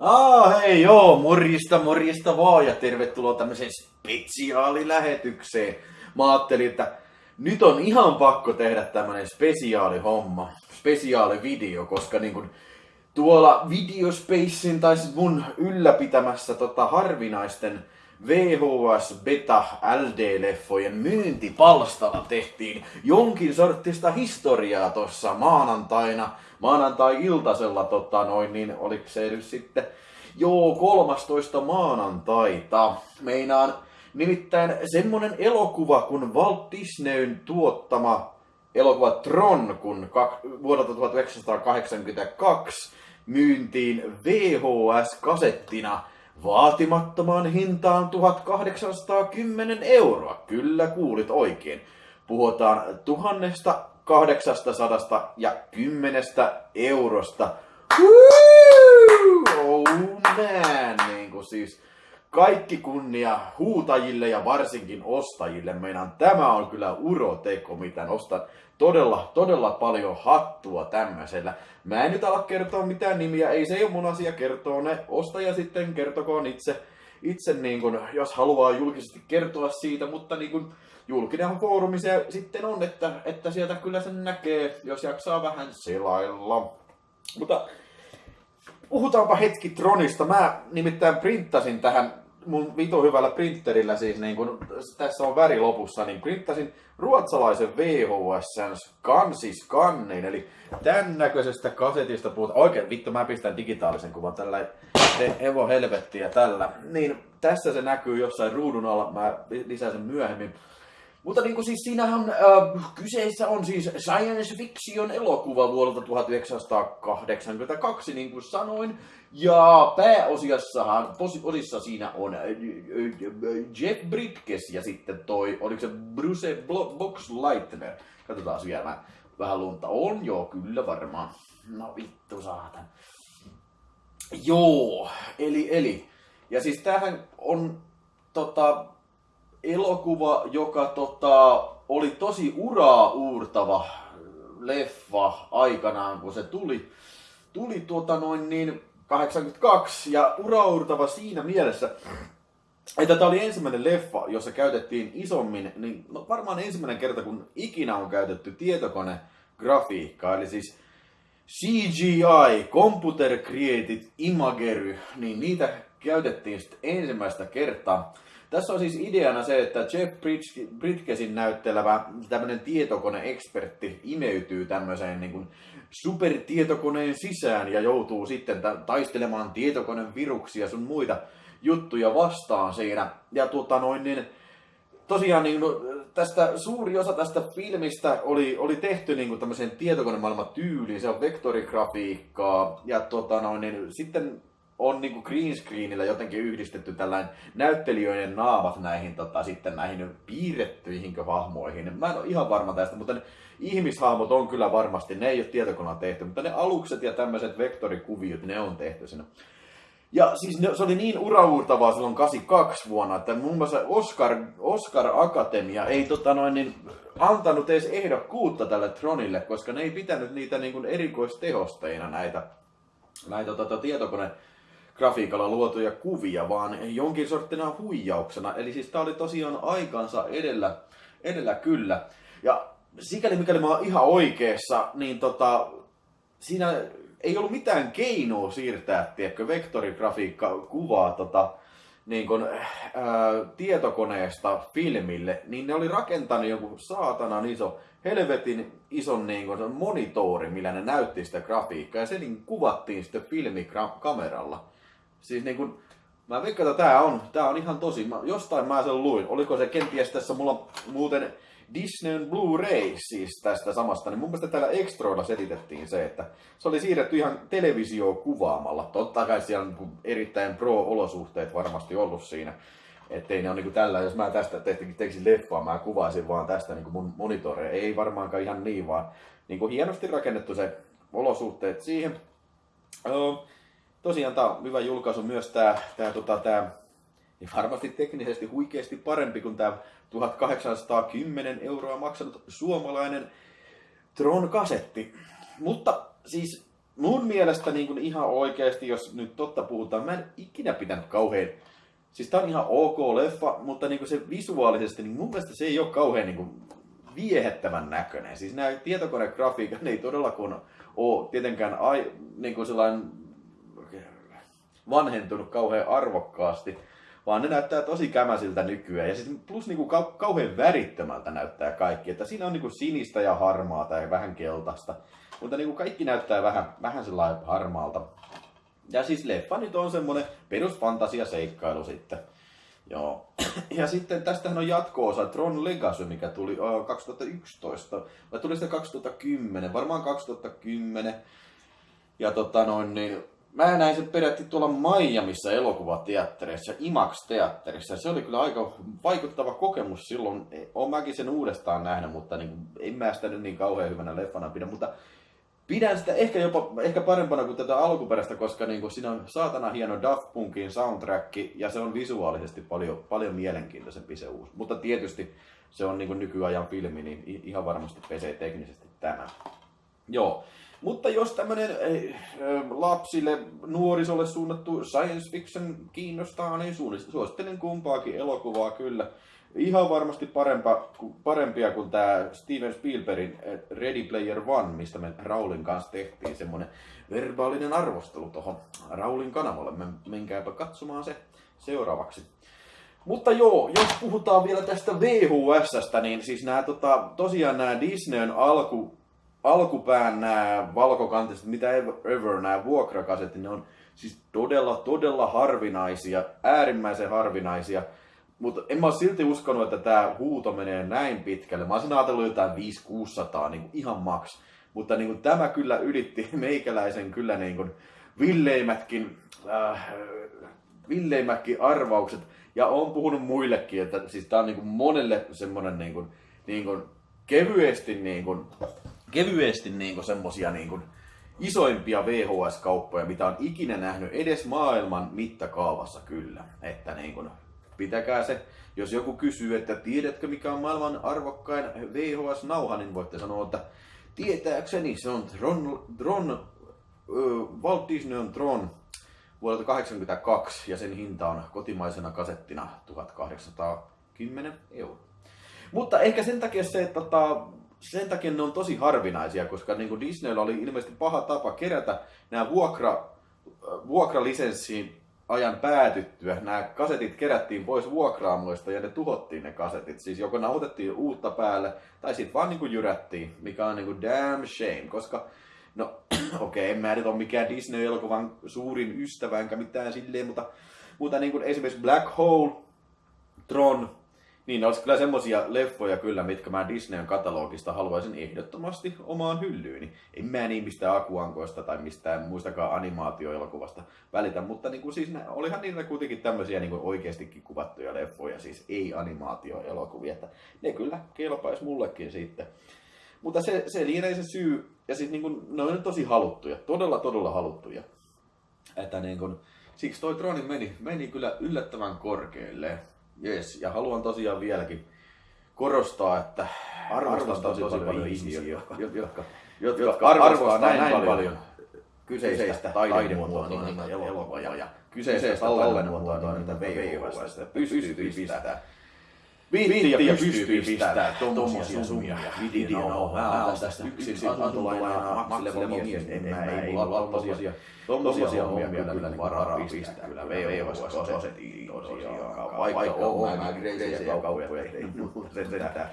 Ah, hei joo, morjista, morjista vaan ja tervetuloa tämmöiseen spesiaalilähetykseen. Mä ajattelin, että nyt on ihan pakko tehdä tämmönen spesiaalihomma, spesiaalivideo, koska niin kun tuolla Videospacein tai mun ylläpitämässä tota harvinaisten VHS Beta LD-leffojen myyntipalstalla tehtiin jonkin sortista historiaa tuossa maanantaina, maanantai-iltasella, tota noin, niin oliko se nyt sitten, joo, 13 maanantaita. Meinaan nimittäin semmonen elokuva kuin Walt Disneyn tuottama elokuva Tron, kun vuodelta 1982 myyntiin VHS-kasettina vaatimattomaan hintaan 1810 euroa. Kyllä kuulit oikein. Puhutaan tuhannesta 800 ja 10 eurosta. Oh man, niin kuin siis kaikki kunnia huutajille ja varsinkin ostajille. Meinaan tämä on kyllä uroteko, mitä nostan todella, todella paljon hattua tämmöisellä. Mä en nyt ala kertoa mitään nimiä, ei se ole mun asia kertoa ne. Ostaja sitten kertokoon itse, itse niin kun, jos haluaa julkisesti kertoa siitä, mutta niin kun, julkinen foorumi se sitten on, että, että sieltä kyllä sen näkee, jos jaksaa vähän selailla. Mutta puhutaanpa hetki Tronista. Mä nimittäin printtasin tähän mun vitu hyvällä printerillä siis, niin kun tässä on väri lopussa, niin printtasin ruotsalaisen VHS kansiskannin, eli tämän näköisestä kasetista puhutaan. Oikein, vittu, mä pistän digitaalisen kuvan tällä te Evo helvettiä tällä. Niin tässä se näkyy jossain ruudun alla, mä lisään sen myöhemmin. Mutta niin kuin siis siinähän äh, kyseessä on siis science fiction elokuva vuodelta 1982, niin kuin sanoin. Ja pääosiassahan, osissa siinä on äh, Jeff Bridges ja sitten toi, oliko se Bruce Boxleitner. Katsotaan vielä vähän lunta. On joo, kyllä varmaan. No vittu saatan. Joo, eli, eli. Ja siis tämähän on tota, elokuva, joka tota, oli tosi uraa uurtava leffa aikanaan, kun se tuli, tuli tuota noin niin 82 ja uraurtava siinä mielessä, että tämä oli ensimmäinen leffa, jossa käytettiin isommin, niin no varmaan ensimmäinen kerta, kun ikinä on käytetty tietokonegrafiikkaa, eli siis CGI, Computer Created Imagery, niin niitä käytettiin sitten ensimmäistä kertaa. Tässä on siis ideana se, että Jeff Bridgesin näyttelevä tämmöinen tietokoneekspertti imeytyy tämmöiseen niin kuin supertietokoneen sisään ja joutuu sitten taistelemaan tietokoneen viruksia sun muita juttuja vastaan siinä. Ja tuota noin, niin tosiaan niin, no, tästä, suuri osa tästä filmistä oli, oli tehty niin kuin tämmöiseen tietokonemaailman tyyliin, se on vektorigrafiikkaa ja tuota noin, niin, sitten on niin kuin green screenillä jotenkin yhdistetty tällainen näyttelijöiden naamat näihin, tota, sitten näihin piirrettyihin hahmoihin. Mä en ole ihan varma tästä, mutta ne ihmishahmot on kyllä varmasti, ne ei ole tietokoneella tehty, mutta ne alukset ja tämmöiset vektorikuviot, ne on tehty siinä. Ja siis ne, se oli niin uraurtavaa silloin 82 vuonna, että muun muassa Oscar, Oscar Akatemia ei tota noin, niin, antanut edes ehdokkuutta tälle Tronille, koska ne ei pitänyt niitä niin kuin erikoistehosteina näitä, näitä tota, tietokone grafiikalla luotuja kuvia, vaan jonkin sorttina huijauksena. Eli siis tää oli tosiaan aikansa edellä, edellä kyllä. Ja sikäli mikäli mä oon ihan oikeassa, niin tota, siinä ei ollut mitään keinoa siirtää, tiedätkö, vektorigrafiikka kuvaa tota, niin kun, ää, tietokoneesta filmille, niin ne oli rakentanut joku saatanan iso, helvetin ison niin kun, monitori, millä ne näytti sitä grafiikkaa, ja se niin kuvattiin sitten filmikameralla. Siis niin kun, mä veikkaan, että tää on, tää on ihan tosi. Mä, jostain mä sen luin. Oliko se kenties tässä mulla muuten Disneyn Blu-ray siis tästä samasta, niin mun mielestä täällä Extroilla selitettiin se, että se oli siirretty ihan televisio kuvaamalla. Totta kai siellä on erittäin pro-olosuhteet varmasti ollut siinä. Ettei ne ole niin tällä, jos mä tästä tekisin, leffaa, mä kuvaisin vaan tästä niin mun monitoreja. Ei varmaankaan ihan niin, vaan niin kuin hienosti rakennettu se olosuhteet siihen. Uh, tosiaan tämä on hyvä julkaisu myös tämä, tämä, tota, tämä ja varmasti teknisesti huikeasti parempi kuin tämä 1810 euroa maksanut suomalainen Tron-kasetti. Mutta siis mun mielestä niin kuin ihan oikeasti, jos nyt totta puhutaan, mä en ikinä pitänyt kauhean Siis tää on ihan ok leffa, mutta niinku se visuaalisesti, niin mun mielestä se ei ole kauhean niinku viehättävän näköinen. Siis nämä tietokonegrafiikat ei todellakaan ole tietenkään ai, niinku sellainen vanhentunut kauhean arvokkaasti, vaan ne näyttää tosi kämäsiltä nykyään. Ja siis plus niinku kau- kauhean värittömältä näyttää kaikki. Että siinä on niinku sinistä ja harmaata ja vähän keltaista. Mutta niinku kaikki näyttää vähän, vähän sellainen harmaalta. Ja siis leffa nyt on semmonen perusfantasia-seikkailu sitten. Joo. Ja sitten tästähän on jatko-osa Tron Legacy, mikä tuli uh, 2011. Vai tuli sitten 2010? Varmaan 2010. Ja tota noin, niin mä näin sen peräti tuolla Miamiissa elokuvateatterissa, IMAX-teatterissa. Se oli kyllä aika vaikuttava kokemus silloin. Olen mäkin sen uudestaan nähnyt, mutta niin, en mä sitä nyt niin kauhean hyvänä leffana pidä. Mutta pidän sitä ehkä jopa ehkä parempana kuin tätä alkuperäistä, koska niin kuin siinä on saatana hieno Daft Punkin soundtrack ja se on visuaalisesti paljon, paljon mielenkiintoisempi se uusi. Mutta tietysti se on niin kuin nykyajan filmi, niin ihan varmasti pesee teknisesti tämä. Joo. Mutta jos tämmöinen eh, lapsille, nuorisolle suunnattu science fiction kiinnostaa, niin suosittelen kumpaakin elokuvaa kyllä ihan varmasti parempa, parempia kuin tämä Steven Spielbergin eh, Ready Player One, mistä me Raulin kanssa tehtiin semmoinen verbaalinen arvostelu tuohon Raulin kanavalle. Menkääpä katsomaan se seuraavaksi. Mutta joo, jos puhutaan vielä tästä VHSstä, niin siis nämä tota, tosiaan nämä Disneyn alku, alkupään nämä valkokantiset, mitä ever, nämä vuokrakasetit, ne on siis todella, todella harvinaisia, äärimmäisen harvinaisia. Mutta en mä ole silti uskonut, että tämä huuto menee näin pitkälle. Mä olisin ajatellut jotain 5-600, niin ihan maks. Mutta niin kuin, tämä kyllä ylitti meikäläisen kyllä niin kuin, villeimätkin, äh, villeimätkin arvaukset. Ja on puhunut muillekin, että siis tämä on niin kuin monelle semmoinen niin kuin, niin kuin, kevyesti, niin kuin, kevyesti niin kuin semmosia niin kuin, isoimpia VHS-kauppoja, mitä on ikinä nähnyt edes maailman mittakaavassa kyllä. Että niin kuin, pitäkää se. Jos joku kysyy, että tiedätkö mikä on maailman arvokkain VHS-nauha, niin voitte sanoa, että tietääkseni se on Tron, Tron äh, Walt Disney on Tron vuodelta 1982 ja sen hinta on kotimaisena kasettina 1810 euroa. Mutta ehkä sen takia se, että tota, sen takia ne on tosi harvinaisia, koska niin kuin Disneyllä oli ilmeisesti paha tapa kerätä nämä vuokra, vuokralisenssiin ajan päätyttyä nämä kasetit kerättiin pois vuokraamoista ja ne tuhottiin ne kasetit. Siis joko nautettiin uutta päälle tai sitten vaan niinku jyrättiin, mikä on niinku damn shame, koska no okei, okay, en mä nyt ole mikään Disney-elokuvan suurin ystävä enkä mitään silleen, mutta, mutta niin kuin esimerkiksi Black Hole, Tron, niin, olisi kyllä semmosia leffoja kyllä, mitkä mä Disneyn katalogista haluaisin ehdottomasti omaan hyllyyni. En mä niin mistään akuankoista tai mistään muistakaan animaatioelokuvasta välitä, mutta niin kuin, siis olihan niitä kuitenkin tämmöisiä niin kuin oikeastikin kuvattuja leffoja, siis ei animaatioelokuvia, että ne kyllä kelpaisi mullekin sitten. Mutta se, se lienee se syy, ja siis niin kuin, ne on tosi haluttuja, todella todella haluttuja. Että niin kuin, siksi toi Troni meni, meni kyllä yllättävän korkealle. Yes, ja haluan tosiaan vieläkin korostaa, että arvostan, arvostan tosi, tosi paljon, paljon ihmisiä, jotka, jotka, jotka, jotka arvostaa näin, näin paljon, paljon kyseistä taidemuotoa, niin, niin, niin elokuvaa ja kyseistä tallenmuotoa, niin niitä VHS pystyy pistämään. Viitti ja pystyy pistää tommosia summia. Vidi on mä oon tästä yksin asuntolainaa makseleva mies, en mä ei mulla ole tommosia, tommosia hommia kyllä niin varaa pistää. kyllä VHS-kasetiin tosiaan. Vaikka on mä kreisiä kauppoja tehnyt, sentään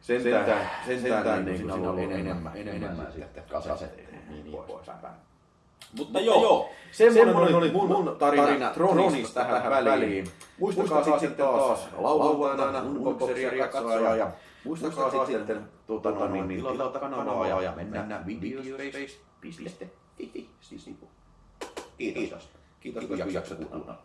sentään, sentään niin kuin siinä on enemmän, enemmän sitten kasetteja niin, niin poispäin. Mutta joo, joo semmoinen, semmoinen oli mun, mun tarina, tarina Tronista tähän, tähän väliin. Muistakaa, Muistakaa sitten taas lauantaina unboxeria katsoa ja muistakaa sitten tuota, no, niin, niin, tilata kanavaa ja, ja mennä videospace.fi. Kiitos. Kiitos, kun jaksat kuunnella.